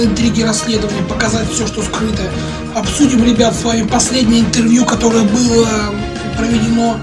материалы, интриги, расследования, показать все, что скрыто. Обсудим, ребят, с вами последнее интервью, которое было проведено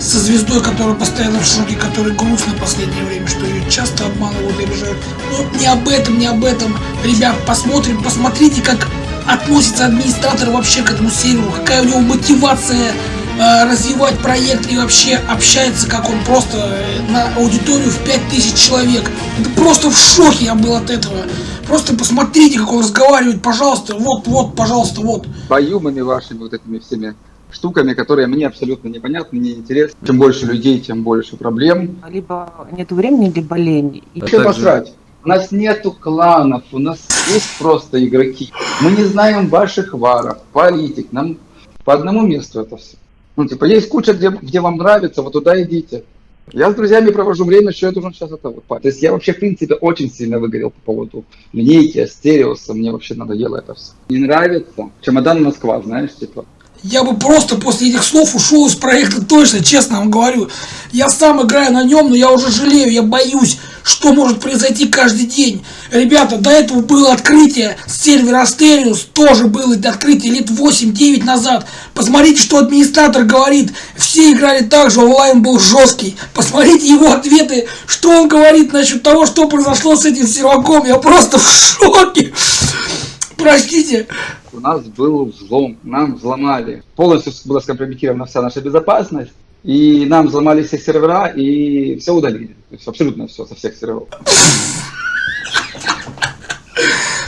со звездой, которая постоянно в шоке, которая грустно в последнее время, что ее часто обманывают и обижают. Но не об этом, не об этом. Ребят, посмотрим, посмотрите, как относится администратор вообще к этому серверу, какая у него мотивация э, развивать проект и вообще общается, как он просто э, на аудиторию в 5000 человек. Это просто в шоке я был от этого. Просто посмотрите, как он разговаривает, пожалуйста, вот, вот, пожалуйста, вот. Поюмами вашими вот этими всеми штуками, которые мне абсолютно непонятны, не интересны. Чем больше людей, тем больше проблем. Либо нет времени, либо лень. И... Вообще посрать. У нас нету кланов, у нас есть просто игроки. Мы не знаем ваших варов, политик. Нам по одному месту это все. Ну, типа, есть куча, где, где вам нравится, вот туда идите. Я с друзьями провожу время, что я должен сейчас это вот. То есть я вообще, в принципе, очень сильно выгорел по поводу линейки, астериуса. Мне вообще надоело это все. Не нравится. Чемодан Москва, знаешь, типа я бы просто после этих слов ушел из проекта точно, честно вам говорю. Я сам играю на нем, но я уже жалею, я боюсь, что может произойти каждый день. Ребята, до этого было открытие сервера Астериус, тоже было открытие лет 8-9 назад. Посмотрите, что администратор говорит. Все играли так же, онлайн был жесткий. Посмотрите его ответы, что он говорит насчет того, что произошло с этим серваком. Я просто в шоке. Простите у нас был взлом, нам взломали. Полностью была скомпрометирована вся наша безопасность, и нам взломали все сервера, и все удалили. То есть абсолютно все со всех серверов.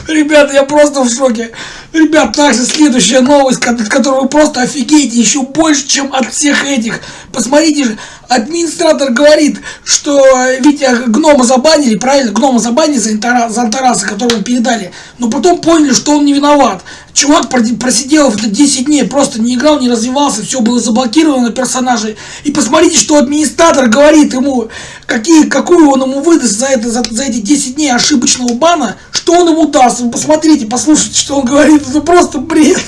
Ребята, я просто в шоке. Ребят, также следующая новость, от которой вы просто офигеете еще больше, чем от всех этих. Посмотрите же, администратор говорит, что ведь гнома забанили, правильно, гнома забанили за, Антара, за Антараса, которого передали, но потом поняли, что он не виноват. Чувак просидел это 10 дней, просто не играл, не развивался, все было заблокировано персонажей. И посмотрите, что администратор говорит ему, какие, какую он ему выдаст за, это, за, за эти 10 дней ошибочного бана, что он ему даст. Вы посмотрите, послушайте, что он говорит, это просто бред.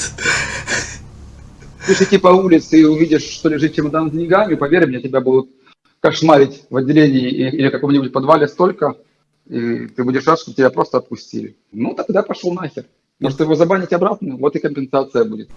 Если ты по улице и увидишь, что лежит чемодан с деньгами, поверь мне, тебя будут кошмарить в отделении или каком-нибудь подвале столько, и ты будешь рад, что тебя просто отпустили. Ну, тогда пошел нахер. Может его забанить обратно, вот и компенсация будет.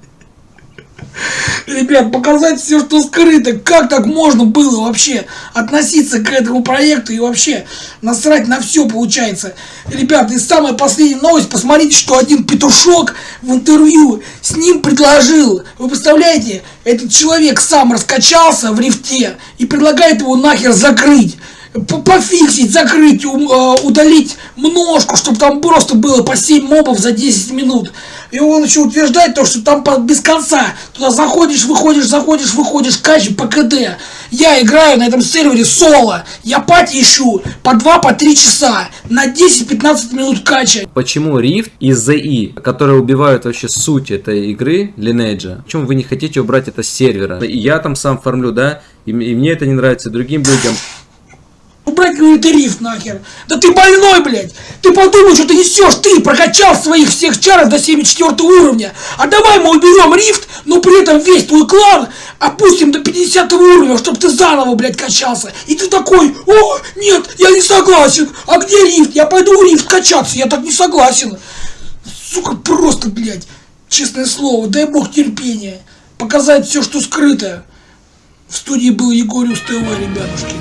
Ребят, показать все, что скрыто. Как так можно было вообще относиться к этому проекту и вообще насрать на все получается. Ребят, и самая последняя новость. Посмотрите, что один петушок в интервью с ним предложил. Вы представляете, этот человек сам раскачался в рифте и предлагает его нахер закрыть пофиксить, закрыть, а, удалить множку, чтобы там просто было по 7 мобов за 10 минут. И он еще утверждает то, что там без конца. Туда заходишь, выходишь, заходишь, выходишь, качи по КД. Я играю на этом сервере соло. Я пати ищу по 2-3 по часа. На 10-15 минут кача. Почему Rift и ZI, которые убивают вообще суть этой игры, Lineage, почему вы не хотите убрать это с сервера? Я там сам фармлю, да, и, и мне это не нравится, и другим людям. Убрать говорит, риф нахер. Да ты больной, блядь. Ты подумай, что ты несешь. Ты прокачал своих всех чаров до 74 уровня. А давай мы уберем рифт, но при этом весь твой клан опустим до 50 уровня, чтобы ты заново, блядь, качался. И ты такой, о, нет, я не согласен. А где рифт? Я пойду рифт качаться. Я так не согласен. Сука, просто, блядь. Честное слово, дай бог терпения. Показать все, что скрыто. В студии был Егориус ТВ, ребятушки.